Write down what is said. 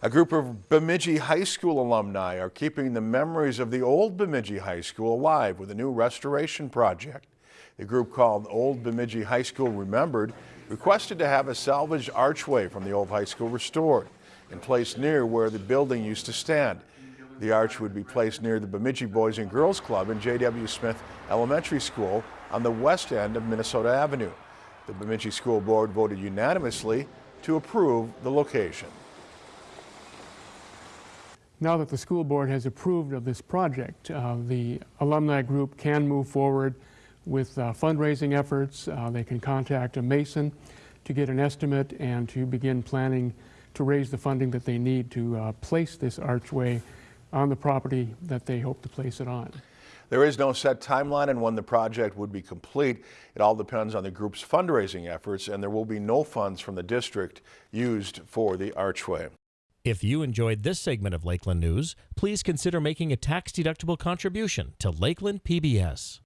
A group of Bemidji High School alumni are keeping the memories of the old Bemidji High School alive with a new restoration project. The group called Old Bemidji High School Remembered requested to have a salvaged archway from the old high school restored and placed near where the building used to stand. The arch would be placed near the Bemidji Boys and Girls Club and J.W. Smith Elementary School on the west end of Minnesota Avenue. The Bemidji School Board voted unanimously to approve the location. Now that the school board has approved of this project, uh, the alumni group can move forward with uh, fundraising efforts. Uh, they can contact a mason to get an estimate and to begin planning to raise the funding that they need to uh, place this archway on the property that they hope to place it on. There is no set timeline on when the project would be complete. It all depends on the group's fundraising efforts and there will be no funds from the district used for the archway. If you enjoyed this segment of Lakeland News, please consider making a tax-deductible contribution to Lakeland PBS.